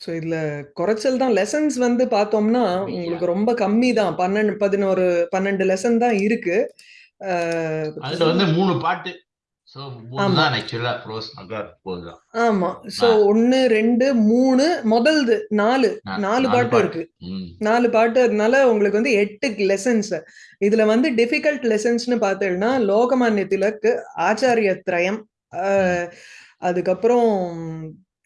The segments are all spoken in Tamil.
ஸோ இதுல குறைச்சல் தான். லெசன்ஸ் வந்து பார்த்தோம்னா. உங்களுக்கு ரொம்ப கம்மி தான். பன்னெண்டு பதினோரு பன்னெண்டு லெசன் தான் இருக்கு. அதுல வந்து மூணு பாட்டு. ஆமா. சோ ஒன்னு ரெண்டு மூணு முதல்து நாலு. நாலு பாட்டு. இருக்கு. நாலு பாட்டு அதனால உங்களுக்கு வந்து எட்டு லெசன்ஸ் இதுல வந்து டிஃபிகல்ட் லெசன்ஸ்னு பார்த்தீங்கன்னா லோகமான்ய திலக் ஆச்சாரிய திரயம் அதுக்கப்புறம்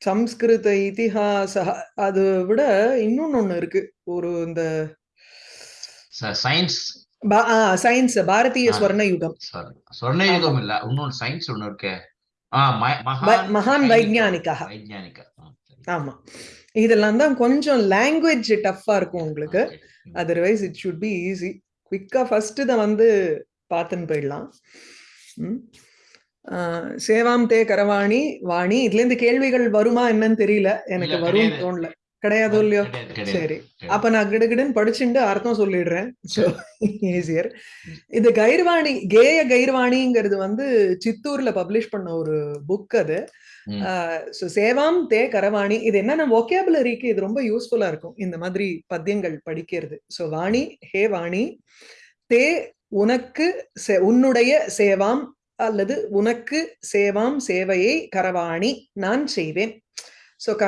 சம்ஸ்கிருத இதிஹாச அது விட இன்னொன்னு ஒண்ணு இருக்கு. ஒரு இந்த சயின்ஸ் சயின்ஸ் பாரதிய. ஸ்வர்ண யுகம் சொர்ண யுகம் இல்ல. இன்னொன்னு சயின்ஸ் ஒண்ணு இருக்கே. மகான் ஆ, சரி. ஆமா. இதெல்லாம் தான் கொஞ்சம் லாங்குவேஜ் டஃப்பா இருக்கும் உங்களுக்கு. Otherwise it should be easy குவிக்கா first இதை வந்து பார்த்துன்னு போயிடலாம். ம். சேவாம் தே கரவாணி வாணி இதுல இருந்து கேள்விகள் வருமா என்னன்னு தெரியல. எனக்கு கிடையாது. தோணல. கிடையாதோ இல்லையோ? சரி. அப்ப நான் கிடுகிடுன்னு படிச்சுட்டு அர்த்தம் சொல்லிடுறேன். ஈஸியர் இது கைர்வாணி கேய கைர்வாணிங்கிறது வந்து சித்தூர்ல பப்ளிஷ் பண்ண ஒரு புக் அது. சேவாம் தே கரவாணி இது என்னன்னா ஒகேபுலரிக்கு இது ரொம்ப யூஸ்ஃபுல்லா இருக்கும். இந்த மாதிரி பத்தியங்கள் படிக்கிறது. ஸோ வாணி ஹே வாணி தே உனக்கு செ- உன்னுடைய சேவாம் அல்லது உனக்கு சேவாம் சேவையை கரவாணி நான் செய்வேன். ஸோ க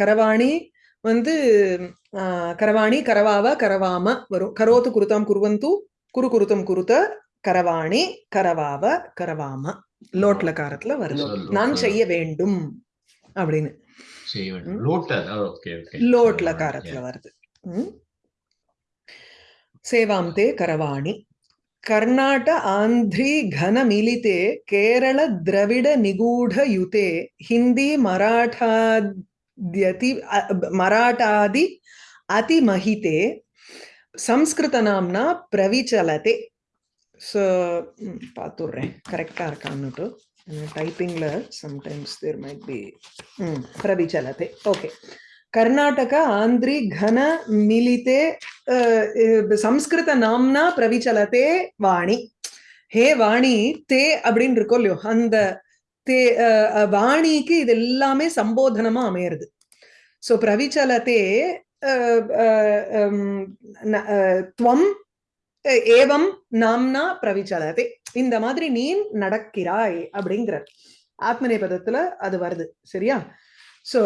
கரவாணி வந்து கரவாணி கரவாவ கரவாம வரும். கரோத்து குருதாம் குருவந்து குரு குருத்தம் குருத்த கரவாணி கரவாவ கரவாம. லோட்ல காரத்துல வருது. நான் செய்ய வேண்டும் அப்படின்னு. லோட்ல காரத்துல வருது. சேவாம் தே கரவாணி. कर्नाट, आंध्री घन मिलिते केरल द्रविड निगूढ़ुते हिंदी, मराठाद्यति मराठादि अति महिते संस्कृत नामना प्रविचलते। सो पातुर रे correct are कानुटो typing error sometimes there might be प्रविचलते। Okay okay. Karnataka ஆந்திரி கன மிலிதே அஹ், சம்ஸ்கிருத நாம்னா பிரவிச்சலதே வாணி. ஹே வாணி தே அப்படின்னு இருக்கோ இல்லையோ அந்த தே அஹ், வாணிக்கு இது எல்லாமே சம்போதனமா அமையிறது. ஸோ பிரவிச்சலதே அஹ், அஹ், அஹ், துவம் ஏவம் நாம்னா பிரவிச்சலதே இந்த மாதிரி நீ நடக்கிறாய் அப்படிங்கிற ஆத்மநேபதத்துல அது வருது சரியா? சோ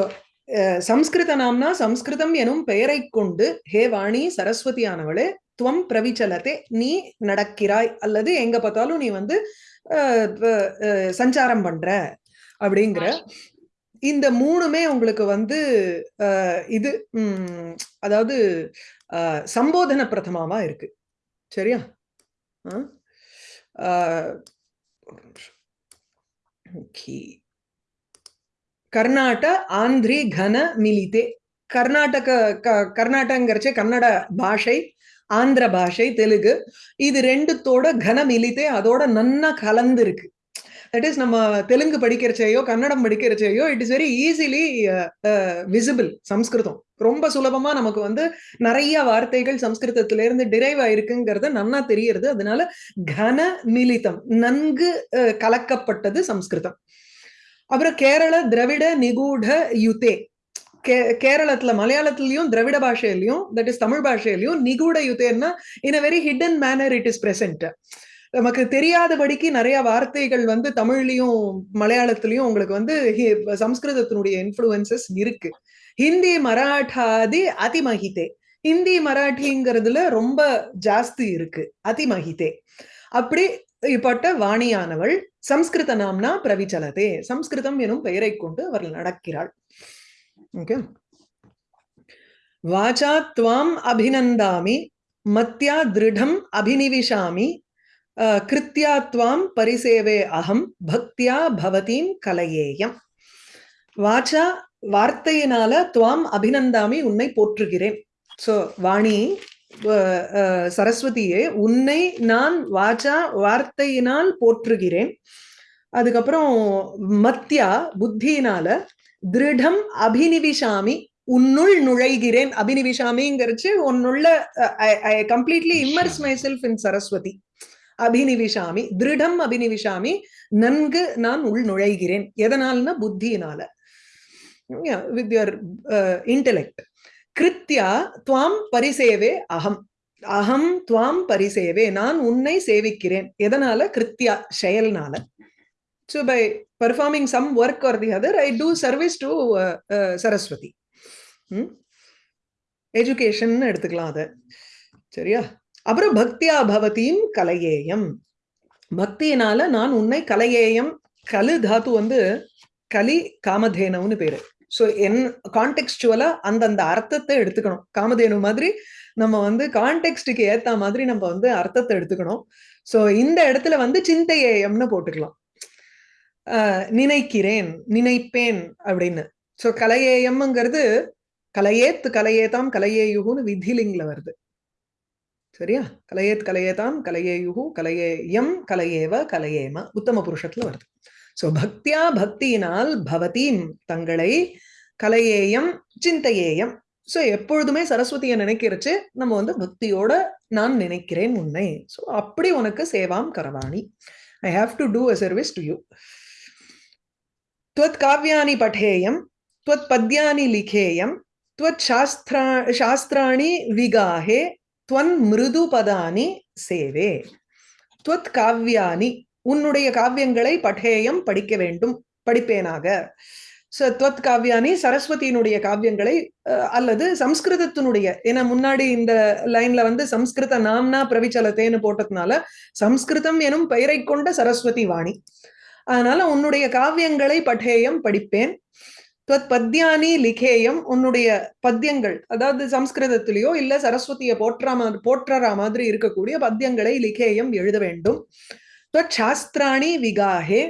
சம்ஸ்கிருத நாம்னா சம்ஸ்கிருதம் எனும் பெயரை கொண்டு ஹே வாணி சரஸ்வதியானவளே துவம் பிரவிச்சலதே நீ நடக்கிறாய் அல்லது எங்க பார்த்தாலும் நீ வந்து சஞ்சாரம் பண்ற அப்படிங்கிற இந்த மூணுமே உங்களுக்கு வந்து இது அதாவது சம்போதன பிரதமாவா இருக்கு சரியா அஹ், அஹ், ஒரு நிமிஷம். Okay. கர்நாட ஆந்திரி கன மிலிதே. கர்நாடக க- கர்நாடகங்கிறச்சே கன்னட பாஷை ஆந்திர பாஷை தெலுங்கு. இது ரெண்டுத்தோட கன மிலித்தே அதோட நன்னா கலந்துருக்கு. தட் இஸ் நம்ம தெலுங்கு படிக்கிறச்சையோ Kannada படிக்கிறச்சையோ it is very easily visible Samskritam. ரொம்ப சுலபமா நமக்கு வந்து நிறைய வார்த்தைகள் சம்ஸ்கிருதத்துல இருந்து டிரைவ் ஆயிருக்குங்கிறது நன்னா தெரியறது. அதனால கன மிலிதம் நன்கு அஹ், கலக்கப்பட்டது சம்ஸ்கிருதம். அப்புறம் கேரள திரவிட நிகூட யுதே கே கேரளத்துல மலையாளத்திலயும் திராவிட பாஷையிலயும் தட் இஸ் தமிழ் பாஷையிலயும் நிகூட யுதேன்னா in a very hidden manner it is present நமக்கு தெரியாதபடிக்கு நிறைய வார்த்தைகள் வந்து தமிழ்லயும் மலையாளத்திலயும் உங்களுக்கு வந்து ஹி- சம்ஸ்கிருதத்தினுடைய இன்ஃப்ளூயன்சஸ் இருக்கு. ஹிந்தி மராட்டாதி அதிமகிதே. ஹிந்தி மராட்டிங்கிறதுல ரொம்ப ஜாஸ்தி இருக்கு. அதிமகிதே. அப்படி இப்பட்ட வாணியானவள் சம்ஸ்கிருத நாம்னா பிரவிச்சலதே. சம்ஸ்கிருதம் எனும் பெயரை கொண்டு அவர் நடக்கிறாள். ஓகே வாச்சா துவாம் அபிநந்தாமி மத்தியா திருடம் அபினிவிஷாமி கிருத்தியா துவாம் பரிசேவே அகம் பக்தியா பவதீம் கலையேயம். வாச்சா வார்த்தையினால துவாம் அபிநந்தாமி உன்னை போற்றுகிறேன். சோ வாணி சரஸ்வதியே உன்னை நான் வாச்சா வார்த்தையினால் போற்றுகிறேன். அதுக்கப்புறம் மத்யா புத்தியினால திருடம் அபினிவிஷாமி உன்னுள் நுழைகிறேன். அபினிவிஷாமிங்கிறச்சு உன்னுள்ள I completely immerse myself in Saraswati. அபினிவிஷாமி திருடம் அபினிவிஷாமி நன்கு நான் உள் நுழைகிறேன். எதனால்னா புத்தியினால. வித் யுவர் இன்டெலெக்ட் கிருத்யா துவாம் பரிசேவே அகம். அகம் துவாம் பரிசேவே நான் உன்னை சேவிக்கிறேன். எதனால? கிருத்யா செயல்னால. So by performing some work or the other I do service to Saraswati education எடுத்துக்கலாம் அதை. சரியா? அப்புறம் பக்தியா பவதியும் கலையேயம். பக்தியினால நான் உன்னை கலையேயம் கலு தாத்து வந்து கலி காமதேனவுன்னு பேரு. ஸோ என் கான்டெக்ஸ்டுவலா அந்தந்த அர்த்தத்தை எடுத்துக்கணும். காமதேனு மாதிரி நம்ம வந்து கான்டெக்ஸ்டுக்கு ஏத்த மாதிரி நம்ம வந்து அர்த்தத்தை எடுத்துக்கணும். ஸோ இந்த இடத்துல வந்து சிந்தையேயம்னு போட்டுக்கலாம். நினைக்கிறேன் நினைப்பேன் அப்படின்னு. ஸோ கலையேயம்ங்கிறது கலையேத்து கலையேதாம் கலையேயுகுன்னு விதிலிங்ல வருது. சரியா? கலையேத் கலையேதாம் கலையேயுகு கலையேயம் கலையேவ கலையேம உத்தம புருஷத்துல வருது. ஸோ பக்தியா பக்தியினால் பவதீம் தங்களை கலையேயம் சிந்தையேயம். ஸோ எப்பொழுதுமே சரஸ்வதியை நினைக்கிறச்சு நம்ம வந்து பக்தியோட நான் நினைக்கிறேன் உன்னை. ஸோ அப்படி உனக்கு சேவாம் கரவாணி. I have to do a service to you त्वत् काव्यानि துவத் त्वत् पद्यानि துவத் சாஸ்திரா சாஸ்திராணி शास्त्राणि துவன் மிருது பதானி சேவே. त्वत् காவ்யானி உன்னுடைய காவியங்களை பட்டேயம் படிக்க வேண்டும். படிப்பேனாக. சத்வத் காவியானி சரஸ்வதியினுடைய காவியங்களை அல்லது சம்ஸ்கிருதத்தினுடைய. ஏன்னா முன்னாடி இந்த லைன்ல வந்து சம்ஸ்கிருத நாம்னா பிரவிச்சலத்தேன்னு போட்டதுனால சம்ஸ்கிருதம் எனும் பெயரை கொண்ட சரஸ்வதி வாணி. அதனால உன்னுடைய காவியங்களை பட்டேயம் படிப்பேன். துவத் பத்யானி லிகேயம் உன்னுடைய பத்தியங்கள் அதாவது சம்ஸ்கிருதத்திலேயோ இல்ல சரஸ்வதியை போற்றா மாதிரி போற்றறா மாதிரி இருக்கக்கூடிய பத்தியங்களை லிகேயம் எழுத வேண்டும். துவத் சாஸ்திராணி விகாஹே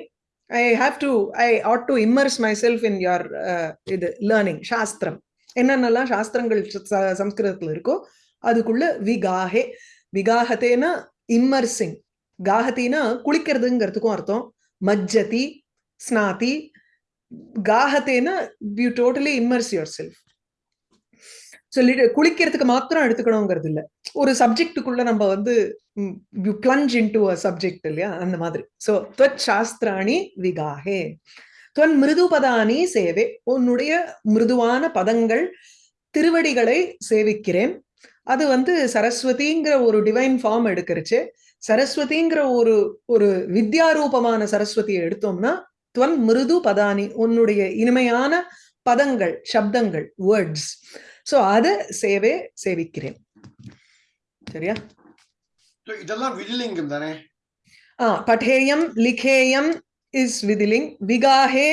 I have to I ought to immerse myself in your இது லேர்னிங் சாஸ்திரம் என்னென்னலாம் சாஸ்திரங்கள் சம்ஸ்கிருதத்தில் இருக்கோ அதுக்குள்ள விகாஹே. விகாகத்தேனா இம்மர்சிங் காகத்தினா குளிக்கிறதுங்கிறதுக்கும் அர்த்தம். மஜ்ஜதி ஸ்நாதி. காகத்தேனா you totally immerse yourself so குளிக்கிறதுக்கு மாத்திரம் எடுத்துக்கணுங்கிறது இல்ல ஒரு சப்ஜெக்டுக்குள்ள நம்ம வந்து you plunge into a subject இல்லையா? அந்த மாதிரி. சோ துவத் சாஸ்திராணி விகாஹே. துவன் மிருதுபதானி சேவை. உன்னுடைய மிருதுவான பதங்கள் திருவடிகளை சேவிக்கிறேன். அது வந்து சரஸ்வதிங்கிற ஒரு டிவைன் ஃபார்ம் எடுக்கிறச்சு. சரஸ்வதிங்கிற ஒரு ஒரு வித்யாரூபமான சரஸ்வதியை எடுத்தோம்னா துவன் மிருது பதானி உன்னுடைய இனிமையான பதங்கள் சப்தங்கள் வேர்ட்ஸ் சோ அத சேவை சேவிக்கிறேன். சரியா? இதெல்லாம் விதிலிங்கம் தானே? ஆ பட்டேயம் லிகேயம் இஸ் விதிலிங். விகாஹே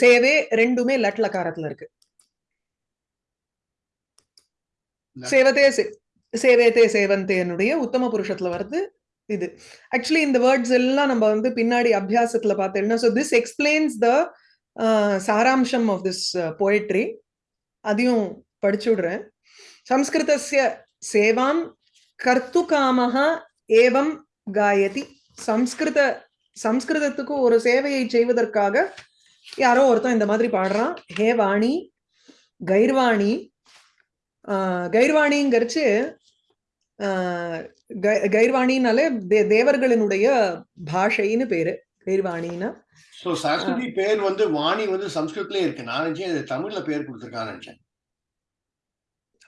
சேவே ரெண்டுமே லட்லக்காரத்துல இருக்கு. சேவத்தே சேவேத்தே சேவந்தேனுடைய உத்தம புருஷத்துல வருது இது. ஆக்சுவலி இந்த வேர்ட்ஸ் எல்லாம் நம்ம வந்து பின்னாடி அபியாசத்துல பார்த்தோம்னா ஸோ திஸ் எக்ஸ்பிளைன்ஸ் த சாராம்சம் ஆஃப் திஸ் போயட்ரி அதையும் படிச்சு விடுறேன் சம்ஸ்கிருதஸ்ய சேவாம் கர்த்து காமஹா ஏவம் காயதி. சம்ஸ்கிருத சம்ஸ்கிருதத்துக்கு ஒரு சேவையை செய்வதற்காக யாரோ ஒருத்தன் இந்த மாதிரி பாடுறான். ஹே வாணி கைர்வாணி கைர்வாணிங்கிறச்சு கைர்வாணினாலே தேவர்களினுடைய பாஷைன்னு பேரு. கைர்வாணின்னா சோ சரஸ்வதி பேர் வந்து வாணி வந்து சம்ஸ்கிருத்லயே இருக்கு. நான் நினைச்சேன் தமிழ்ல பேர் கொடுத்திருக்கான்னு நினைச்சேன்.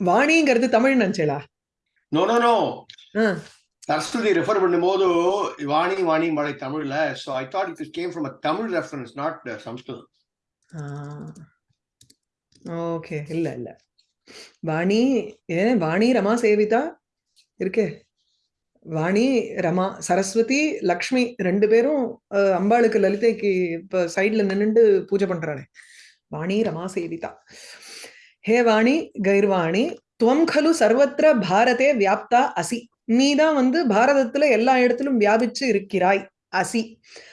வாணிங்கிறது Tamil நினைச்சலா? No no no Saraswati refer பண்ணும்போது வாணி வாணி மழை தமிழ்ல. So I thought it came from a Tamil reference not Samskritam okay இல்ல இல்ல. வாணி ஏன் வாணி ரமா சேவிதா? இருக்கே. வாணி ரமா சரஸ்வதி லக்ஷ்மி ரெண்டு பேரும் அம்பாளுக்கு லலிதைக்கு இப்ப சைட்ல நின்னுண்டு பூஜை பண்றாளே வாணி ரமா சேவிதா. ஹே வாணி கைர்வாணி துவம் கலு சர்வத்திர பாரதே வியாப்தா அசி. நீ வந்து பாரதத்துல எல்லா இடத்திலும் வியாபிச்சு இருக்கிறாய் அசி.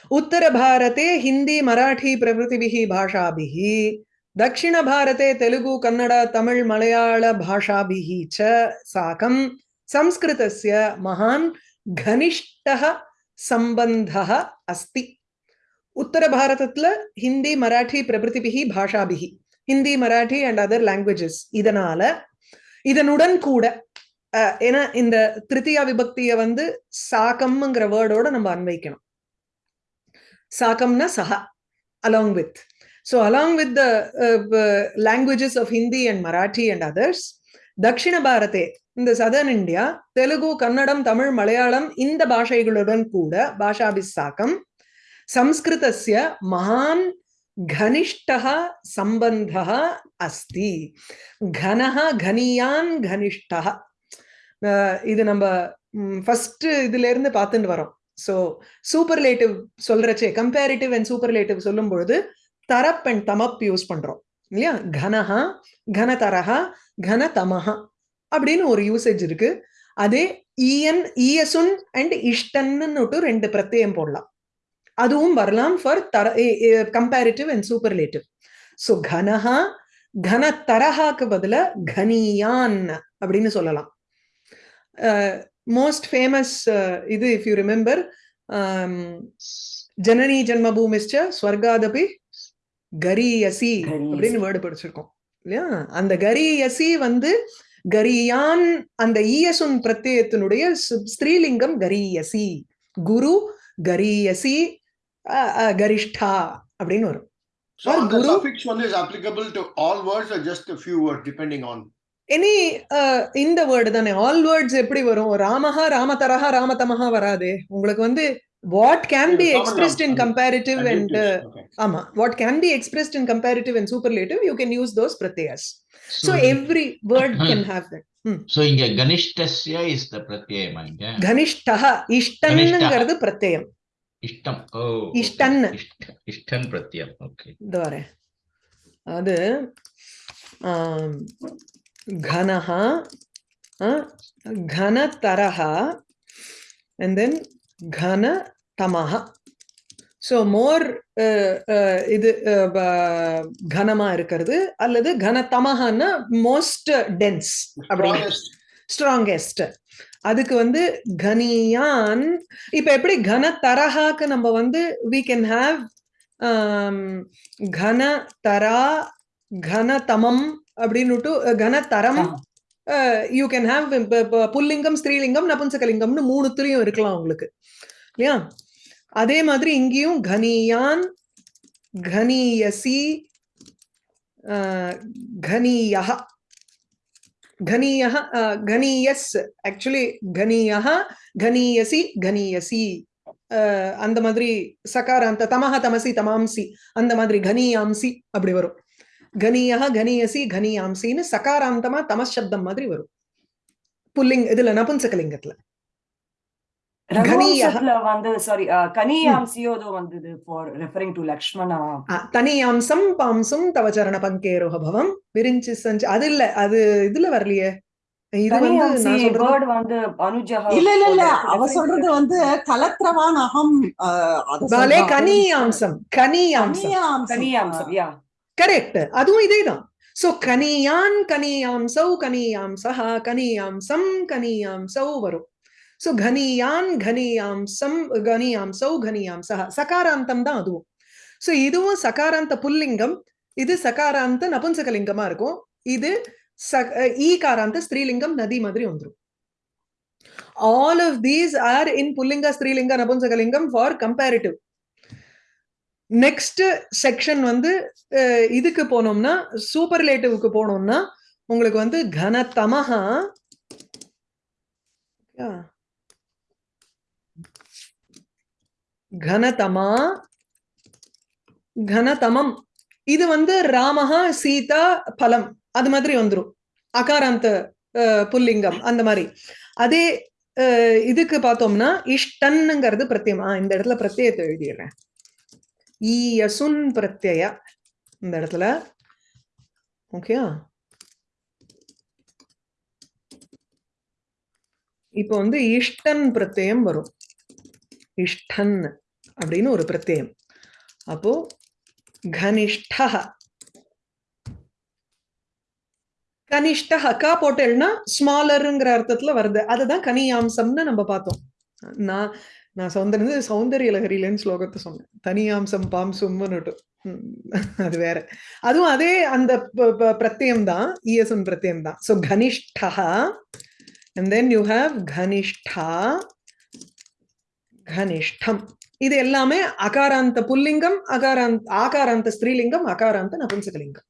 உத்தர பாரதே ஹிந்தி மராட்டி பிரபுதிபிகி பாஷாபிகி தட்சிண பாரதே தெலுங்கு கன்னட தமிழ் மலையாள பாஷாபிகி ச சாகம். சம்ஸ்கிருதஸ்ய மகான் கனிஷ்டக சம்பந்தக அஸ்தி. உத்தர பாரதத்துல ஹிந்தி மராட்டி பிரபுதிபிகி பாஷாபிகி Hindi Marathi and other languages இதனால இதனுடன் கூட ஏன்னா இந்த திருத்தியா விபக்திய வந்து சாக்கம்ங்கிற வேர்டோட நம்ம அன்வைக்கணும். சாக்கம்னா சஹா along with so along with the languages of Hindi and Marathi and others தக்ஷிண பாரதே இந்த சதர்ன் இந்தியா தெலுங்கு கன்னடம் தமிழ் மலையாளம் இந்த பாஷைகளுடன் கூட பாஷாபிஸ்ஸாக்கம் சம்ஸ்கிருதஸ்ய மகான் घनिष्ठः सम्बन्धः अस्ति घनः घनियान् घनिष्ठः அஹ் இது நம்ம ஃபர்ஸ்ட் இதுல இருந்து பார்த்துட்டு வரோம் ஸோ சூப்பர்லேட்டிவ் சொல்றச்சே கம்பேரிட்டிவ் அண்ட் சூப்பர்லேட்டிவ் சொல்லும் பொழுது தரப் அண்ட் தமப் யூஸ் பண்றோம் இல்லையா கனஹா கனதரஹா கனதமஹா அப்படின்னு ஒரு யூசேஜ் இருக்கு அதே இஎன் இஎசுன் அண்ட் இஷ்டன்னு ரெண்டு பிரத்யயம் போடலாம் அதுவும் வரலாம் ஃபார் தர கம்பேரிட்டிவ் அண்ட் சூப்பர்லேட்டிவ் ஸோ கனஹா கனதரஹாக்கு பதிலா கனியான் அப்படின்னு சொல்லலாம். மோஸ்ட் ஃபேமஸ் இது இஃப் யூ ரிமெம்பர் ஜனனி ஜன்மபூமிஷ்ச ஸ்வர்காதபி கரியசி அப்படின்னு வேர்டு படிச்சிருக்கோம். இல்லையா? அந்த கரியசி வந்து கரியான் அந்த ஈயசுன் பிரத்யத்தினுடைய ஸ்திரீலிங்கம் கரியசி. குரு கரியசி கரிஷ்டா அப்படின்னு வரும். So Or the guru- suffix one is applicable to all words or just a few words depending on. Any இந்த வேர்டு தானே. ஆல் வேர்ட்ஸ் எப்படி வரும்? ராமஹா ராமதரஹா ராமதமஹா வராதே. உங்களுக்கு வந்து what can be expressed in. Comparative and. ஆமா. What can be expressed in comparative and superlative you can use those பிரத்யஸ் so every word can have that So இங்க கனிஷ்டஸ்ய இஸ் த பிரத்யயமா இங்க? கனிஷ்டா இஷ்டன்னுங்கிறது பிரத்யம் இஷ்டம் ஓ இஷ்டன். இஷ்டன் பிரத்யம் ஓகே இந்த வரேன் அது கனஹ கனதரஹ and then கனதமஹ ஸோ மோர் இது கனமா இருக்கிறது அல்லது கனதமஹன்னா மோஸ்ட் டென்ஸ் அப்படின்னு Strongest. ஸ்ட்ராங்கெஸ்ட் அதுக்கு வந்து கனியான். இப்ப எப்படி கனதரஹாக்கு நம்ம வந்து we can have ஆம், கனதரா கனதமம் அப்படின்னுட்டு கனதரம் யூ கேன் ஹாவ் புல்லிங்கம் ஸ்திரீலிங்கம் நபுன்சகலிங்கம்னு மூணுத்துலயும் இருக்கலாம் உங்களுக்கு. இல்லையா? அதே மாதிரி இங்கேயும் கனியான் கனியசி ஆஹ், கனியஹ ஆஹ், கனியஸ் ஆக்சுவலி கனியஹ கனியசி கனியசி. ஆஹ், அந்த மாதிரி சகாராந்த தமஹ தமசி தமாம்சி அந்த மாதிரி கனியாம்சி அப்படி வரும். கனியஹ கனியசி கனியாம்சின்னு சகாராந்தமா தமசப்தம் மாதிரி வரும். புல்லிங் இதுல நபுன்சகலிங்கத்துல. வந்து சாரி கனியாம்சியோதோ வந்தது ஃபார் ரெஃபரிங் டு லக்ஷ்மணா தனியாம்சம் பாம்சம் தவ சரண பங்கேரோக பவம் விரிஞ்சு சஞ்சு அது இல்ல அது இதுல வரலையே. இது வந்து கனியாம்சி நான் சொல்றது வேர்ட் வந்து அனுஜா இல்ல இல்ல இல்ல அவ சொல்றது வந்து கலத்திரவான் அகம். கனியாம்சம் கனியாம்சம். கனியாம்சம். கரெக்ட் அதுவும் இதேதான். சோ கனியான் கனியாம்சௌ கனியாம்சஹ கனியாம்சம் கனியாம்சௌ வரும். ஸோ கனியான் கனியாம்சம் கனியாம்சௌ கனியாம்சஹ சகாராந்தம் தான் அதுவும் ஸோ இதுவும் சகாராந்த புல்லிங்கம் இது சகாராந்த நபுன்சகலிங்கமா இருக்கும். இது ச- ஈகாராந்த ஸ்ரீலிங்கம் நதி மாதிரி வந்துடும் all of these are in புல்லிங்க ஸ்ரீலிங்க நபுன்சகலிங்கம் ஃபார் கம்பேரிட்டிவ் நெக்ஸ்ட் செக்ஷன் வந்து இதுக்கு போனோம்னா சூப்பர்லேட்டிவ்க்கு போனோம்னா உங்களுக்கு வந்து கனதமஹா Yeah. கனதமா? கனதமம். இது வந்து ராமஹா சீதா பலம். அது மாதிரி வந்துரும். அகாராந்த புல்லிங்கம் அந்த மாதிரி. அதே இதுக்கு பார்த்தோம்னா இஷ்டன்னுங்கிறது பிரத்யம். இந்த இடத்துல பிரத்யத்தை எழுதிடுறேன். ஈயசுன் பிரத்யய. இந்த இடத்துல. ஓகே இப்போ வந்து இஷ்டன் பிரத்யம் வரும். இஷ்டன் அப்படின்னு ஒரு பிரத்யம். அப்போ கனிஷ்டஹ. கனிஷ்ட கா போட்டேன்னா ஸ்மாலருங்கிற அர்த்தத்துல வருது. அதுதான் கனியாம்சம்னு நம்ம பார்த்தோம். நான் நான் சௌந்தர்ய சௌந்தரிய லகரியிலன்னு ஸ்லோகத்தை சொன்னேன். தனியாம்சம் பாம்சும்னுட்டு. ம், அது வேற. அதுவும் அதே அந்த ப- பிரத்யம் தான் இயசுன் பிரத்யம் தான் ஸோ கனிஷ்டா அண்ட் தென் யூ ஹாவ் கனிஷ்டா. கனிஷ்டம். இது எல்லாமே அகாராந்த புல்லிங்கம் அகாராந்த ஆகாராந்த ஸ்திரீலிங்கம் அகாராந்த நபும்சகலிங்கம்.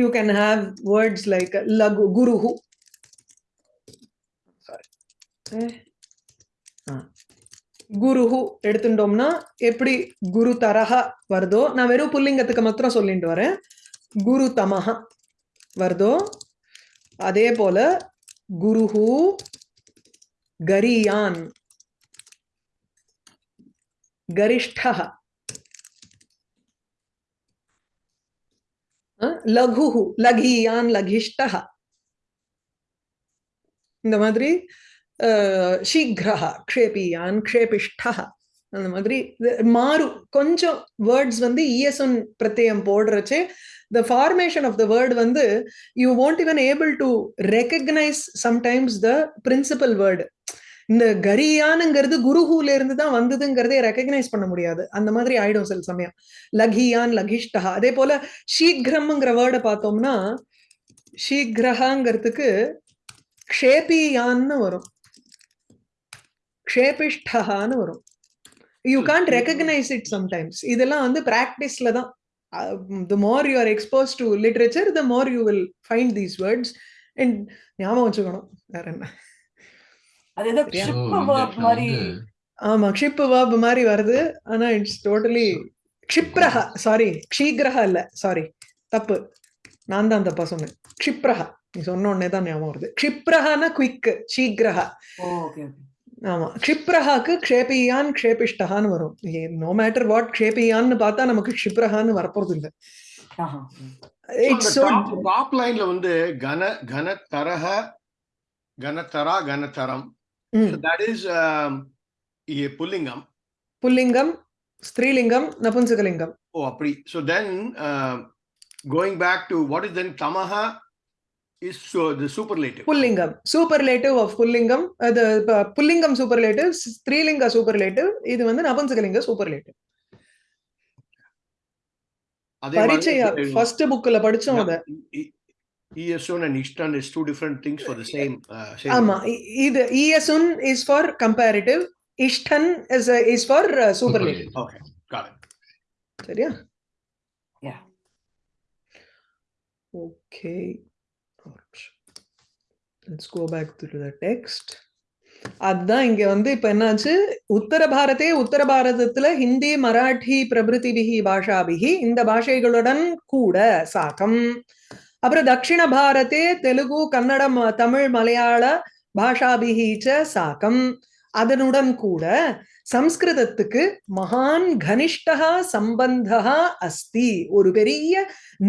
You can have words like லகு குரு குருஹு எடுத்துட்டோம்னா எப்படி குரு தரஹா வருதோ நான் வெறும் புல்லிங்கத்துக்கு மாத்திரம் சொல்லிட்டு வரேன். குரு தமஹா வருதோ அதே போல குருஹு கரியான். गरिष्ठः லகுஹு லகியான் லகிஷ்டः இந்த மாதிரி சீக்கிரஹா க்ஷேபியான் க்ஷேபிஷ்டः அந்த மாதிரி மாறும் கொஞ்சம் வேர்ட்ஸ் வந்து இஎஸ்என் பிரத்யம் போடுறச்சு the formation of the word வந்து யூ வாண்ட் இவன் able to recognise sometimes the principal word இந்த கரியானுங்கிறது குருஹூல இருந்து தான் வந்ததுங்கிறதே ரெக்கக்னைஸ் பண்ண முடியாது. அந்த மாதிரி ஆயிடும் சில சமயம். லகியான் லகிஷ்டா. அதே போல சீக்கிரம்ங்கிற வேர்டை பார்த்தோம்னா சீக்கிரஹாங்கிறதுக்கு க்ஷேபியான்னு வரும். க்ஷேபிஷ்டஹான்னு வரும். You can't recognise it sometimes இதெல்லாம் வந்து ப்ராக்டிஸ்ல தான். The more you are expose to literature the more you will find these words and ஞாபகம் வச்சுக்கணும். வேற என்ன? அது ஏதோ இடத்துல மாதிரி ஆமா க்ஷிப்பு வேர்ப் மாதிரி வருது. ஆனா இட்ஸ் டோட்டலி க்ஷிப்ரஹ சாரி க்ஷீக்ரஹ இல்ல சாரி தப்பு. நான் தான் தப்பா சொன்னேன். க்ஷிப்ரஹ. நீ சொன்ன உடனே தான் ஞாபகம் வருது. க்ஷிப்ரஹனா குயிக் சீக்கிரஹ ஓகே ஓகே ஆமா க்ஷிப்ரஹாக்கு க்ஷேபியான் க்ஷேபிஷ்டஹான்னு வரும். நோ மேட்டர் வாட் க்ஷேபியான்னு பார்த்தா நமக்கு க்ஷிப்ரஹான்னு வரப்போறது இல்ல ஆஹா இட்ஸ் சோ டாப் லைன்ல வந்து கன கன தரஹ கனதரா கனதரம் தட் இஸ் புல்லிங்கம். புல்லிங்கம் ஸ்திரீலிங்கம் நபுன்சகலிங்கம். ஓ அப்படி. So then going back to what is then தமஹ is the superlative புல்லிங்கம். சூப்பர்லேட்டிவ் ஆஃப் புல்லிங்கம். அது ப- புல்லிங்கம் சூப்பர்லேட்டிவ் ஸ்திரீலிங்க சூப்பர்லேட்டிவ் இது வந்து சூப்பர்லேட்டிவ் அதே பரிச்சய ஃபர்ஸ்ட் புக்ல படிச்சோம் அத. ESO and Ishtan is two different things for the same. Uh, same ஆமா. இ- இது இஎஸ்உன் is for comparative இஷ்டன் is is for superlative Okay, got it. சரியா? Yeah. Okay let's go back to the text அதுதான் இங்க வந்து இப்ப என்னாச்சு? உத்தர பாரதே உத்தர பாரதத்துல ஹிந்தி மராட்டி பிரபிருதிபிகி பாஷாபிகி இந்த பாஷைகளுடன் கூட சாக்கம். அப்புறம் தட்சிண பாரதே தெலுங்கு கன்னடம் தமிழ் மலையாள பாஷாபிகி ச சாக்கம் அதனுடன் கூட சம்ஸ்கிருதத்துக்கு மகான் கனிஷ்டா சம்பந்தா அஸ்தி ஒரு பெரிய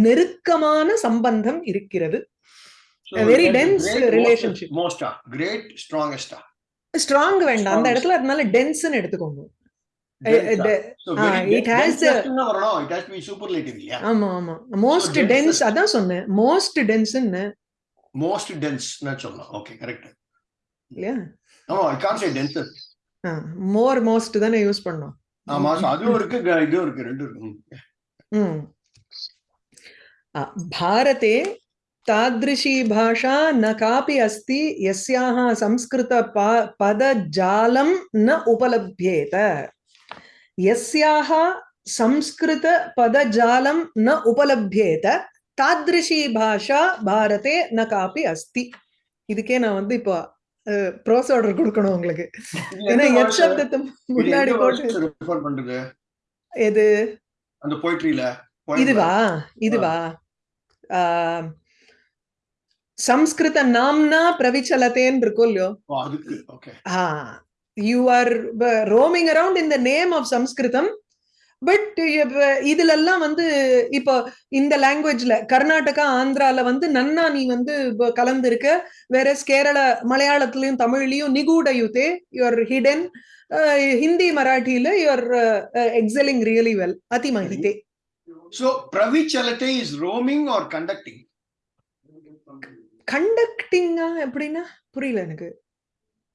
நெருக்கமான சம்பந்தம் இருக்கிறது great, relationship. Most, most, great, strongest. Strong வேண்டாம் அந்த. இடத்துல அதனால டென்ஸ்னு எடுத்துக்கோங்க Dense, Eh, de- So ah, very it dense- has dense the- னா வரணும். It has to be superlative, yeah. ஆமா ஆமா மோஸ்ட் dense டென்ஸ் is- அதான் சொன்னேன் மோஸ்ட் டென்ஸ்ன்னு Most dense னா சொல்லலாம். Okay, correct. இல்லையா No, I can't say densest. More most தானே யூஸ் பண்ணோம் ஆமா, so அதுவும் இருக்கு, க- இதுவும் இருக்கு, ரெண்டும் இருக்கு. ம். ம். आ, भारते तादृशी भाषा न कापि अस्ति यस्याः संस्कृत पा- पदजालं न उपलभ्येत यस्याः संस्कृत पदजालं न उपलभ्येत तादृशी भाषा भारते न कापि अस्ति இதுக்கே நான் வந்து இப்போ ப்ரோஸ் ஆர்டர் கொடுக்கணும் உங்களுக்கு இது ஏன்னா எந்த எத் verse- சப்தத்தை இது முன்னாடி எந்த போட்டு verse refer பண்றது? எது அந்த poetryல, poem ல. இதுவா இதுவா ஆஹ், சம்ஸ்கிருத நாம்னா பிரவிச்சலத்தேன்னு இருக்கும் இல்லையோ ஓ, அதுக்கு, okay. you are roaming around in the name of Samskritam but இதுல எல்லாம் வந்து இப்போ இந்த லாங்குவேஜ்ல கர்நாடகா ஆந்திரால வந்து நன்னா நீ வந்து கலந்திருக்க. வேற கேரள மலையாளத்திலயும் தமிழ்லயும் நிகூட யுதே யுவர் ஹிடன் ஹிந்தி மராட்டியில யுவர் எக்ஸலிங் ரியலி வெல் அதிமகிதே So, Pravichalate is roaming or conducting? கண்டக்டிங்கா எப்படின்னா புரியல எனக்கு.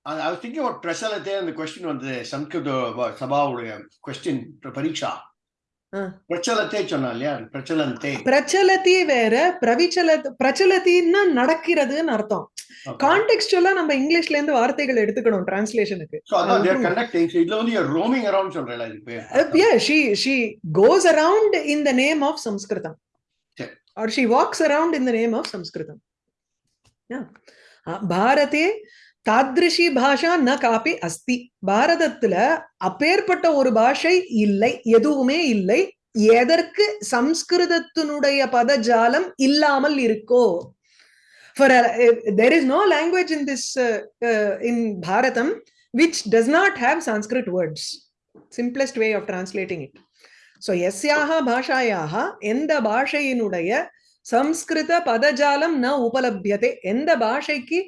I was thinking about Prasalate and the question on the Sanskrit uh, Sabha question, Pariksha. ஆ. பிரச்சலத்தே சொன்னா இல்லையா பிரச்சலந்தே பிரச்சலதி வேற பிரவிச்சல பிரச்சலத்தின்னா நடக்கிறதுன்னு அர்த்தம் கான்டெக்ஸ்டுவலா நம்ம இங்கிலீஷ்ல இருந்து வார்த்தைகள் எடுத்துக்கணும் டிரான்ஸ்லேஷனுக்கு இதுல வந்து ரோமிங் அரவுண்ட் சொல்றேன் இது பேர் yeah she she goes around in the name of sanskritam சரி. or she walks around in the name of sanskritam yeah அஹ் பாரதே தாத்ரிஷி பாஷா ந காப்பி அஸ்தி பாரதத்துல அப்பேற்பட்ட ஒரு பாஷை இல்லை எதுவுமே இல்லை எதற்கு சம்ஸ்கிருதத்தினுடைய பதஜாலம் இல்லாமல் இருக்கோ for there is no language in this in Bharatam which does not have Sanskrit words simplest way of translating it so எஸ்யாக பாஷாயாக எந்த பாஷையினுடைய சம்ஸ்கிருத பதஜாலம் ந உபலபியதே. எந்த பாஷைக்கு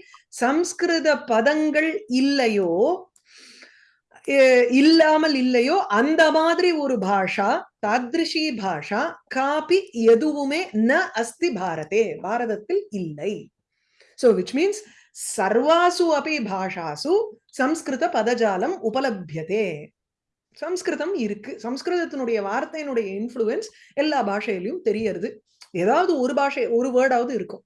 சம்ஸ்கிருத பதங்கள் இல்லையோ இல்லாமல் இல்லையோ அந்த மாதிரி ஒரு பாஷா தாத்ரிஷி பாஷா காபி எதுவுமே ந அஸ்தி பாரதே பாரதத்தில் இல்லை. சோ விச் மீன்ஸ் சர்வாசு அப்படி பாஷாசு சம்ஸ்கிருத பதஜாலம் உபலபியதே. சம்ஸ்கிருதம் இருக்கு. சம்ஸ்கிருதத்தினுடைய வார்த்தையினுடைய இன்ஃப்ளூயன்ஸ் எல்லா பாஷையிலையும் தெரியறது. ஏதாவது ஒரு பாஷை ஒரு வேர்டாவது இருக்கும்.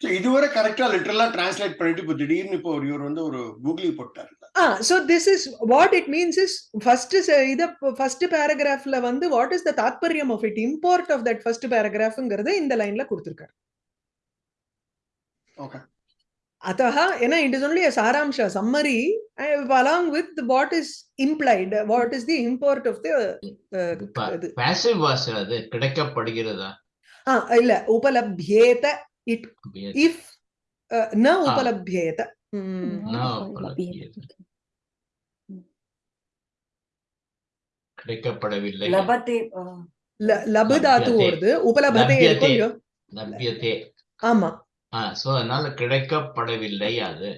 இதுவரை கரெக்டா லிட்டரலா டிரான்ஸ்லேட் பண்ணிட்டு இப்போ திடீர்னு இப்போ ஒரு இவர் வந்து ஒரு கூகுளி போட்டாரு. Ah this is what it means is first is இத ஃபர்ஸ்ட் பேராகிராஃப்ல வந்து வாட் இஸ் த தாத்பரியம் of it import of that first பேராகிராஃப்ங்கிறத இந்த லைன்ல கொடுத்திருக்காரு. ஓகே अतः ஏன்னா it is only சாராம்ச summary what is the import of the uh, இது. பேசிவ் வாஸ் அது கிடைக்கப்படுகிறதா? இல்ல உபலப்யேத இட் இஃப் ந உபலப்யேத. கிடைக்கப்படவில்லை லபத்தே uh, ல- லபு தாத்து. வருது உபலபதே இருக்கும் லப்யதே. இல்லையோ? லப்யத்தே ஆமா ஆ சோ அதனால கிடைக்கப்படவில்லை அது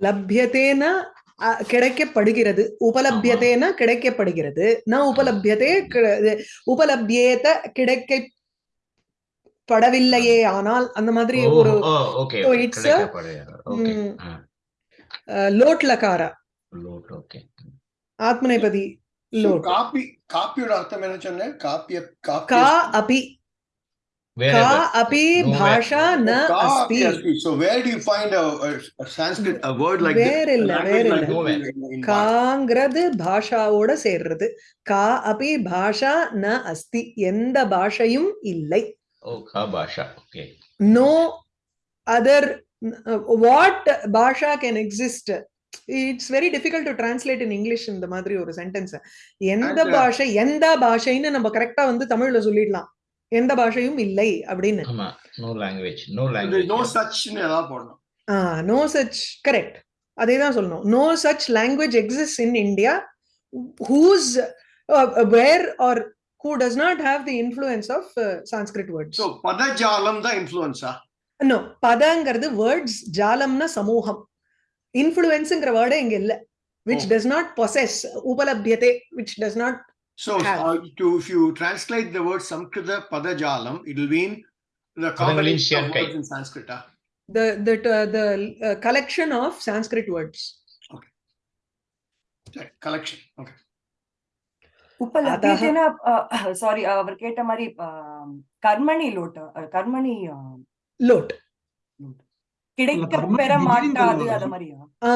லப்யத்தேன அ, கிடைக்கப்படுகிறது. உபலபியத்தேன கிடைக்கப்படுகிறது. ந உபலபியதே கிடை- உபலபியேத கிடைக்கப்படவில்லையே ஆனால் அந்த மாதிரி ஒரு ஓகே So it's a- கிடைக்கப்படுகிறது ஓகே. ம், லோட் லகார லோட் ஓகே. ஆத்மநேபதி லோட். காப்பி காப்பியோட அர்த்தம் என்ன சொன்னேன்? காப்பிய காப்பி கா அபி. Way. பாஷா ந காப்பி அஸ்தி அஸ்தி so where do you find a, a, sanskrit a word like வேற இல்ல, வேற இல்ல. காங்கிறது பாஷாவோட சேர்றது கா அபி பாஷா ந அஸ்தி எந்த பாஷையும் இல்லை ஓ கா பாஷா okay no other uh, what basha can exist it's very difficult to translate in english இந்த மாதிரி ஒரு சென்டென்ஸ் எந்த uh, பாஷை எந்த பாஷைன்னு நம்ம கரெக்டா வந்து தமிழ்ல சொல்லிடலாம் எந்த பாஷையும் இல்லை அப்படின்னு. ஆமா நோ சச் கரெக்ட் அதே தான் சொல்லணும். No such language exist in India whose where are who does not have the influence of Sanskrit words பதஜாலம் தான் இன்ஃப்ளூயன்ஸா நோ பதங்கிறது வேர்ட்ஸ் ஜாலம்னா சமூகம் இன்ஃப்ளூயன்ஸ்ங்கிற வேர்டே இங்க இல்ல. Which Oh. does not possess உபலபியதே which does not so Have. uh, to if you translate the word samskrita padajalam it will mean the பதங்களின் combination of சேர்க்கை. words in sanskrit ah? the the uh, the uh, collection of sanskrit words Right, collection okay உபலபியதேனா sorry அவர் கேட்ட மாதிரி uh, கர்மணி லோட் கர்மணி uh, lot கிடைக்க கர்மணி பெற மாட்டாது விதிலிங்கம் அத மாதிரியா ஆ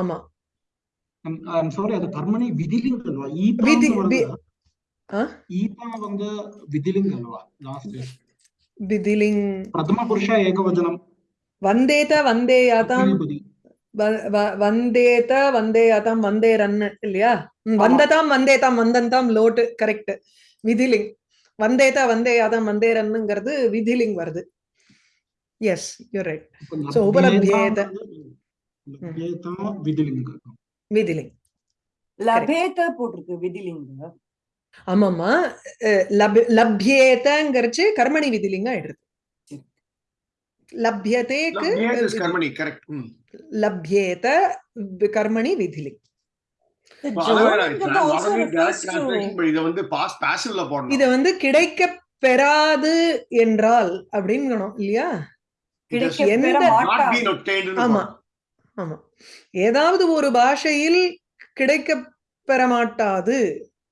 ஆமா ಸಾರಿ ಅದು ಕರ್ಮಣಿ ವಿಧಿಲಿಂಗ್ ಅಲ್ವಾ ವಿಧಿ- ಈತ ವಿ- ಆ? ಈತ ಒಂದು ವಿಧಿಲಿಂಗ್ ಅಲ್ವಾ ಲಾಸ್ಟ್ விதிலிங் ಪ್ರಥಮ ಪುರುಷ ಏಕವಚನಂ வந்தேத வந்தேயாதாம் ದ್ವಿಪದಿ. வ- வ- வந்தேத வந்தேயாதாம் வந்தேரன் இல்லையா ம், வந்ததாம் வந்தேதாம் வந்தந்தாம் லோட்டு கரெக்ட் விதிலிங் வந்தேத வந்தேயாதாம் வந்தேரன்னுங்கிறது விதிலிங் வருது எஸ் யூ ரைட் So, ಉಪಲಭ್ಯೇತ. ಲಭ್ಯೇತ ವಿಧಿಲಿಂಗ விதிலிங். லபேத போட்டிருக்கு விதிலிங்க. ஆமாமா லப்யேதங்கிறச்சு கர்மணி விதிலிங்க ஆயிடுது. லப்யதேக்கு. லப்யேத கர்மணி விதிலிங். இதை வந்து கிடைக்க பெறாது என்றால் அப்படிங்கணும் இல்லையா? ஆமா. ஆமா. ஏதாவது ஒரு பாஷையில் கிடைக்க பெற மாட்டாது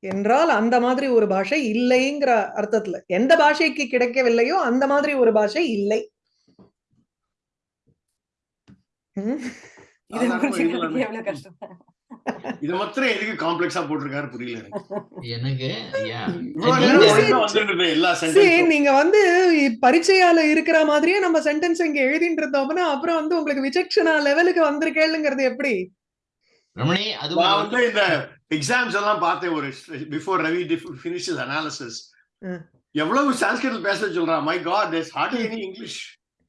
என்றால் அந்த மாதிரி ஒரு பாஷை இல்லைங்கிற அர்த்தத்துல. எந்த பாஷைக்கு கிடைக்கவில்லையோ அந்த மாதிரி ஒரு பாஷை இல்லை. இது இது மாத்திரம் எதுக்கு காம்ப்ளெக்ஸா போட்டிருக்காரு புரியல எனக்கு. நீங்க வந்து பரீட்சையால இருக்கிற மாதிரியே நம்ம சென்டென்ஸ் இங்க எழுதிட்டு இருந்தோம்னா அப்புறம் வந்து உங்களுக்கு விசக்ஷனா லெவலுக்கு வந்திருக்கேளுங்கிறது எப்படி? ரமணி அது வந்து இந்த எக்ஸாம்ஸ் எல்லாம் பார்த்தேன் ஒரு பிஃபோர் ரவி ஃபினிஷஸ் அனாலிசிஸ். எவ்வளவு சான்ஸ்கிரிட் பேச சொல்றான் my god there's hardly any English.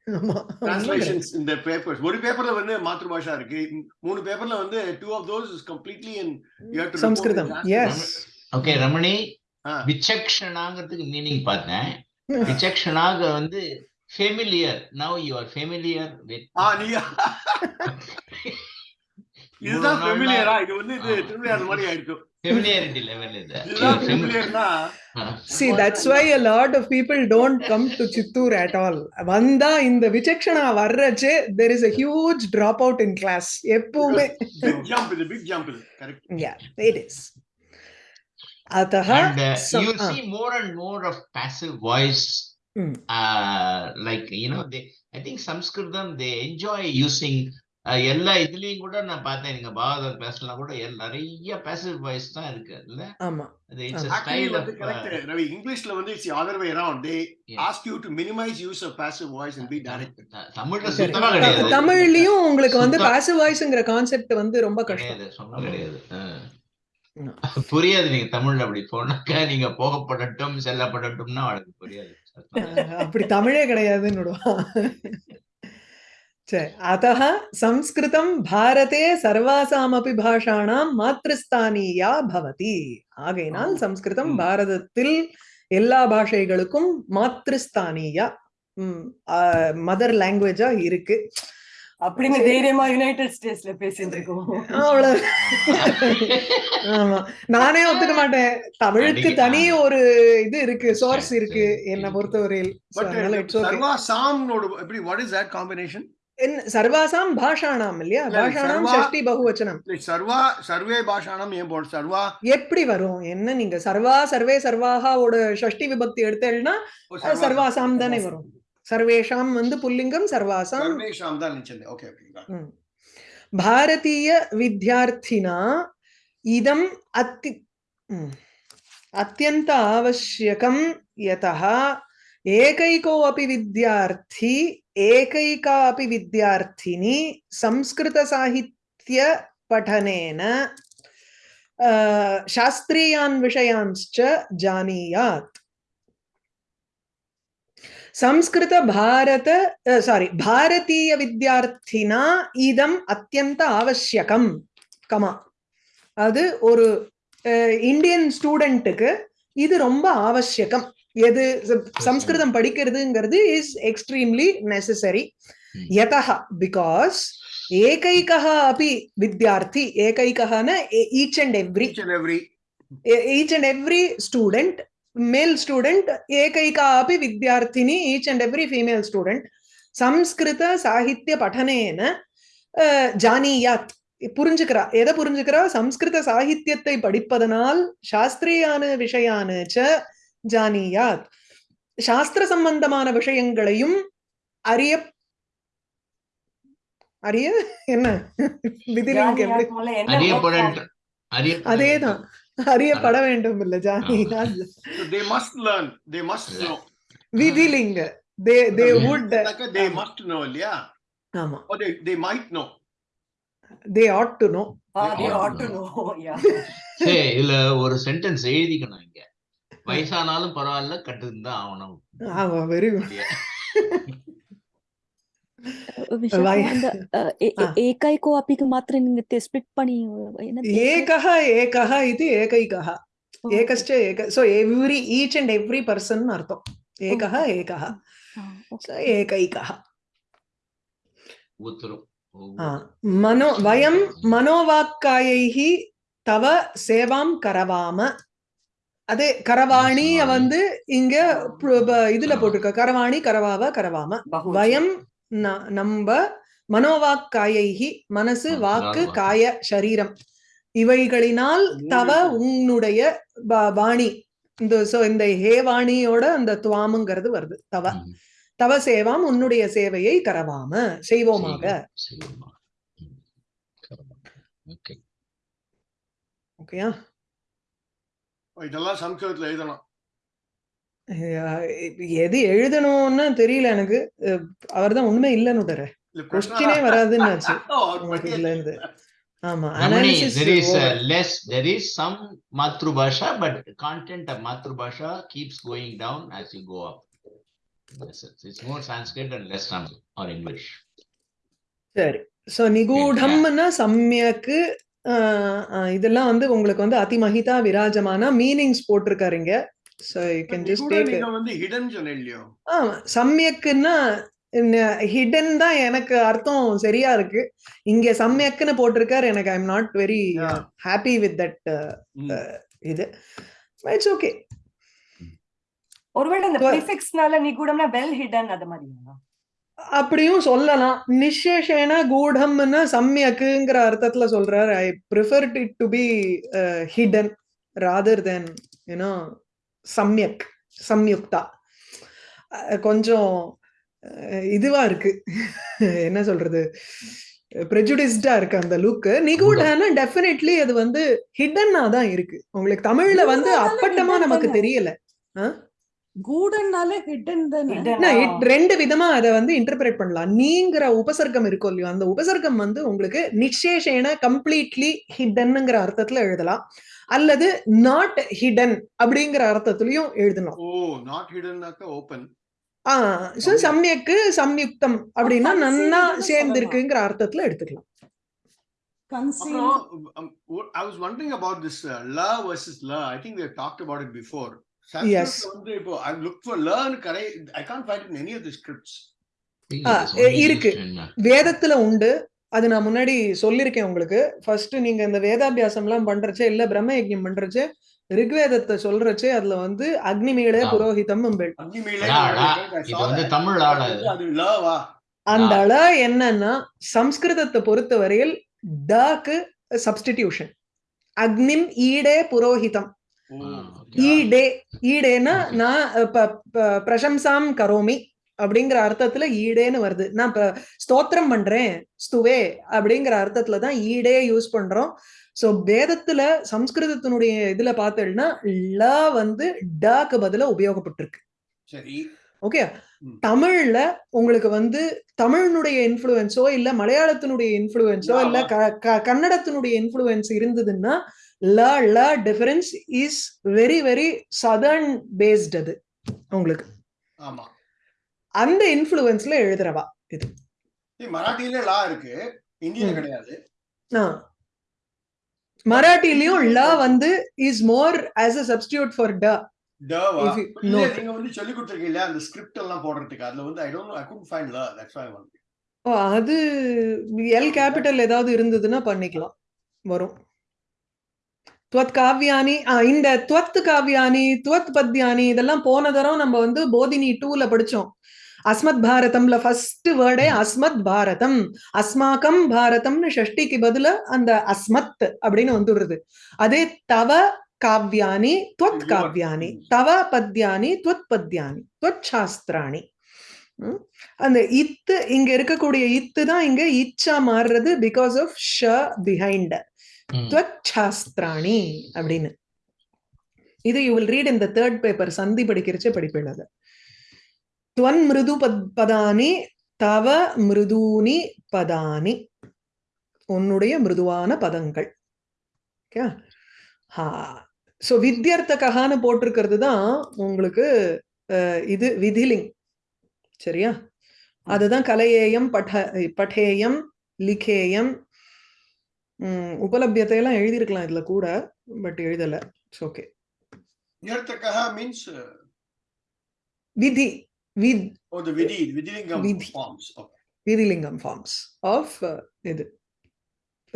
Translations இந்த பேப்பர்ஸ் ஒரு பேப்பர்ல வந்து மாத்ருபாஷா இருக்கு. மூணு பேப்பர்ல வந்து two of those is completely in Samskritam. Yes okay Ramani ஆ. விசக்ஷனாங்கிறதுக்கு மீனிங் பார்த்தேன். விசக்ஷனாக வந்து familiar now you are familiar with இதுதான் ஃபெமிலியரா இது வந்து இது ஆ. திருவிளையாடல் மாதிரி ஆயிருக்கும் ஃபெமிலியாரிட்டி லெவல் இது இதுதான் ஃபெமிலியர்னா See, that's why a lot of people don't come to Chittoor at all. வந்தா இந்த விசக்ஷனா வர்றச்சே there is a huge dropout in class. எப்பவுமே பிக் ஜம்ப் இது பிக் ஜம்ப் இது கரெக்ட் yeah, it is. अतः and uh, some- you ah, see more and more of passive voice Mm. uh, like you know they i think sanskritam they enjoy using uh, எல்லா இதுலயும் கூட நான் பார்த்தேன். நீங்க பாகவதர் பேசலாம் கூட எல்~ நிறைய passive voice தான் இருக்கு. இல்ல? ஆமா. அது இட்ஸ் style of வந்து uh, கரெக்ட் ரவி இங்கிலீஷ்ல வந்து it's other way around they Yeah. Ask you to minimise use of passive voice and be direct த- தமிழ்ல Correct. சுத்தமா கிடையாது. தமிழ்லயும் உங்களுக்கு வந்து சுத்தம். பாசிவ் வாய்ஸ்ங்கிற கான்செப்ட் வந்து ரொம்ப கஷ்டம். கிடையாது. சொன்னா கிடையாது. ஆ. புரியாது நீங்க தமிழ்ல அப்படி போனாக்கா நீங்க போகப்படட்டும் செல்லப்படட்டும்னா அவளுக்கு புரியாது. சத்தம். அப்படி தமிழே கிடையாதுன்னு விடுவான். அத்தः சம்ஸ்கிருதம் பாரதே சர்வாசாமபி பாஷாணாம் மாத்ருஸ்தானியா பவதி. ஆகையினால். சம்ஸ்கிருதம். பாரதத்தில் எல்லா பாஷைகளுக்கும் மாத்ருஸ்தானியா மதர் லாங்குவேஜா இருக்கு. அப்படின்னு தைரியமா யுனைடெட் ஸ்டேட்ஸ்ல பேசிட்டு இருக்கோம். அவ்வளவு. ஆமா. நானே ஒத்துக்க மாட்டேன். தமிழுக்கு தனி ஒரு இது இருக்கு சோர்ஸ் சரி, இருக்கு என்ன. பொறுத்தவரையில். సర్వాసాం భాషాణాం இல்லையா? భాషాణாம் షష్ఠి బహువచనం సర్వా సర్వే భాషాణாம் ஏன் போட சர்வா எப்படி வரும்? என்ன நீங்க சர்வா சர்வே சர்வாஹாவோட ஷஷ்டி விபக்தி எடுத்தேன்னா சர்வாசாம் தானே வரும். சர்வேஷாம் வந்து புல்லிங்கம் சர்வாசாம் சர்வேஷாம் தான் நிச்சயம். ஓகே ஓகே வித்யார்த்தினா இதம் அத்தி அத்தியந்த ஆவசியகம் யதா ஏகைகோ அப்படி வித்யார்த்தி एकैका अपि विद्यार्थिनी संस्कृतसाहित्यपठनेन अ, शास्त्रीयान् विषयांश्च जानीयात् संस्कृत भारत सारी भारतीय विद्यार्थिना இதம் அத்தியந்த ஆவசியகம் கமா அது ஒரு இந்தியன் ஸ்டூடெண்ட்டுக்கு இது ரொம்ப ஆவசியகம் எது சம்ஸ்கிருதம் படிக்கிறதுங்கிறது இஸ் எக்ஸ்ட்ரீம்லி நெசசரி. யதः பிகாஸ் ஏகைகः अपि வித்யார்த்தி ஏகைகஹன each and every each and every student male student ekayika api vidyarthini each and every female student சம்ஸ்கிருத சாகித்ய அஹ், ஜானியாத். புரிஞ்சுக்கிறா? எதை புரிஞ்சுக்கிறா? சம்ஸ்கிருத சாகித்யத்தை படிப்பதனால் சாஸ்திரியான விஷயான ஜானியாத் சாஸ்திர சம்பந்தமான விஷயங்களையும் அறிய அறிய என்ன? அதேதான் அறியப்பட வேண்டும். இல்ல ஜானியாத் they must learn they must know விதிலிங்க. They they would they must know இல்லையா? ஆமா. ஓ they they might know they ought to know they Yeah. ought to know. Yeah. சரி இதுல ஒரு சென்டென்ஸ் எழுதிக்கணும் இங்க. வயசானாலும் பரவாயில்ல கட்டுன்னு தான் ஆகணும். ஆமா வெரி குட் அப்படியே. விஷால் Why- அந்த அஹ், ஏ- ஆ. ஏ- ஏகைக்கோ அப்பிக்கு மாத்திரம் நீங்க ஸ்பிளிட் பண்ணி என்ன ஏகः ஏகः இது ஏகைகः ஏகश्च ஏக so every each and every person அர்த்தம். அதே கரவாணிய கரவாணி. வந்து இங்க இதுல போட்டிருக்க கரவாணி கரவாவ கரவாம. வயம் நம்ப மனோவாக்காயைஹி மனசு மனசு, வாக்கு. காய சரீரம் இவைகளினால் தவ. உன்னுடைய வாணி இந்த சோ இந்த ஹே வாணியோட அந்த துவாமுங்கிறது வருது தவ. தவ சேவாம் உன்னுடைய சேவையை கரவாம செய்வோமாக. ஓகேயா இதெல்லாம் சம்ஸ்கிருதத்துல எழுதணும் எது எழுதணும்னு தெரியல எனக்கு அவர் தான் உண்மை இல்லைன்னு தர இல்ல கொஸ்டினே வராதுன்னு ஆமா Ramani, analysis there is over. uh, less, there is some Matrubhasha, but content of Matrubhasha keeps going down as you go up. Yes, it's, it's more Sanskrit and less Sanskrit or English. சரி சோ நிகூடம்னா சமயக்கு இதெல்லாம் வந்து உங்களுக்கு வந்து அதிமகிதா விராஜமான meanings போட்டிருக்காருங்க. So you can just take வந்து ஹிடன் சொன்ன இல்லையோ ஆமா சமயக்குன்னா ஹிடன் தான் எனக்கு அர்த்தம் சரியா இருக்கு. இங்க சமயக்குன்னு போட்டிருக்காரு எனக்கு I am not very. Happy with that. இது. இட்ஸ் ஓகே ஒருவேளை இந்த So- ப்ரிஃபிக்ஸ்னால நிகூடம்னா வெல் ஹிடன் அது மாதிரியா அப்படியும் சொல்லலாம். நிசேஷேன கூடம்னா சம்யக்குங்கிற அர்த்தத்துல சொல்றாரு. I prefer it to be hidden rather than you know சம்யக் சம்யுக்தா. கொஞ்சம் இதுவா இருக்கு. என்ன சொல்றது? ப்ரெஜுடிஸ்டா இருக்கு அந்த லுக் நிகூடானா டெஃபினெட்லி அது வந்து ஹிடன்னா தான் இருக்கு. உங்களுக்கு தமிழ்ல வந்து அப்பட்டமா நமக்கு. தெரியல. கூடன்னாலே ஹிடன் it- ரெண்டு விதமா அதை வந்து இன்டர்பிரேட் பண்ணலாம். நீங்கிற உபசர்க்கம் இருக்கும் இல்லையோ அந்த உபசர்க்கம் வந்து உங்களுக்கு நிச்சேஷேன கம்ப்ளீட்லி ஹிடன்ங்கிற அர்த்தத்துல எழுதலாம். அல்லது நாட் ஹிடன் அப்படிங்கிற அர்த்தத்திலையும் எழுதலாம் ஓ நாட் ஹிடன்னாக்க ஓபன் ஆஹ் so சம்யக்கு சம்யுக்தம் அப்படின்னா நன்னா ன்னு சேர்ந்திருக்குங்கிற அர்த்தத்துல எடுத்துக்கலாம். கன்சீல் அப்புறம் I was wondering about this ல வர்சஸ் ல I think we talked about it before Yes. வந்து இப்போ ஐ லுக் ஃபார் லர்ன் கடை I can't find in any of the scripts இருக்கு. வேதத்துல உண்டு. அது நான் முன்னாடி சொல்லியிருக்கேன் உங்களுக்கு. ஃபர்ஸ்ட் நீங்க இந்த வேதாபியாசம் எல்லாம் பண்றச்சே இல்ல பிரம்ம யஜ்ஞம் பண்றச்சே ரிக்வேதத்தை சொல்றச்சே அதுல வந்து அக்னிமீளே. புரோஹிதம் அந்த அழ என்னன்னா சம்ஸ்கிருதத்தை பொறுத்தவரையில் டாக்கு சப்ஸ்டிடியூஷன் அக்னிம் ஈடே புரோஹிதம். ஈடே Okay. நான் பிரசம்சாம் கரோமி அப்படிங்கிற அர்த்தத்துல ஈடேன்னு வருது. நான் இப்ப ஸ்தோத்திரம் பண்றேன் ஸ்துவே அப்படிங்கிற அர்த்தத்துல தான் ஈடே யூஸ் பண்றோம். சோ வேதத்துல சம்ஸ்கிருதத்தினுடைய இதுல பார்த்தேன்னா ல வந்து டாக்கு பதிலா உபயோகப்பட்டிருக்கு. சரி. ஓகே. தமிழ்ல உங்களுக்கு வந்து தமிழினுடைய இன்ஃப்ளூயன்ஸோ இல்ல மலையாளத்தினுடைய இன்ஃப்ளூயன்ஸோ Yeah, இல்ல க- கன்னடத்தினுடைய இன்ஃப்ளூயன்ஸ் இருந்ததுன்னா ல ல difference is very very southern based அது. உங்களுக்கு. ஆமா. அந்த இன்ஃப்ளூயன்ஸ்ல எழுதுறவா இது. மராட்டியில லா இருக்கு. ஹிந்தியில ம். கிடையாது. மராட்டிலையும் ல வந்து is more as a substitute for ட. நீங்க வந்து சொல்லி கொடுத்துருக்கீங்க அந்த ஸ்கிரிப்ட் எல்லாம் போடுறதுக்கு. அதுல வந்து I don't I could find ல. தட்ஸ் வை அது எல் கேபிட்டல் ஏதாவது இருந்ததுன்னா பண்ணிக்கலாம். வரும். துவத் காவியானி இந்த துவத் காவியானி துவத் பத்யானி இதெல்லாம் போன தரம் நம்ம வந்து போதினி டூல படிச்சோம் அஸ்மத் பாரதம்ல ஃபர்ஸ்ட் வேர்டே அஸ்மத் பாரதம் அஸ்மாக்கம் பாரதம்னு ஷஷ்டிக்கு பதில அந்த அஸ்மத் அப்படின்னு வந்துடுறது அதே தவ காவ்யானி துவத் காவ்யானி தவ பத்யானி துவத் பத்யானி துவத் சாஸ்திராணி? அந்த இத்து இங்க இருக்கக்கூடிய இத்து தான் இங்க இச்சா மாறுறது பிகாஸ் ஆஃப் ஷ பிஹைண்ட். துவச்சாஸ்திராணி அப்படின்னு. இது you will read in the third paper சந்தி படிக்கிறச்சே படிப்பேன் அது. துவன் மிருது பத் பதானி தவ மிருதூனி பதானி. உன்னுடைய மிருதுவான பதங்கள். ஓகே? ஹா. ஸோ வித்யர்த்தகான்னு போட்டிருக்கிறது தான் உங்களுக்கு இது விதிலிங். சரியா? அதுதான் கலையேயம் பட பட்டேயம் லிகேயம் உம் உபலபியத்தையெல்லாம் எழுதியிருக்கலாம் இதுல கூட பட் எழுதல. இட்ஸ் ஓகே நியர்த்தகः மீன்ஸ் விதி வித் ஓ தி விதி விதிலிங்கம் விதி. ஃபார்ம்ஸ் ஓகே விதிலிங்கம் ஃபார்ம்ஸ் ஆஃப் இது.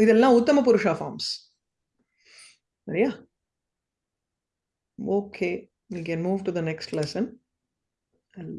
இதெல்லாம் உத்தம புருஷா ஃபார்ம்ஸ் சரியா? Okay can move to the next lesson. I'll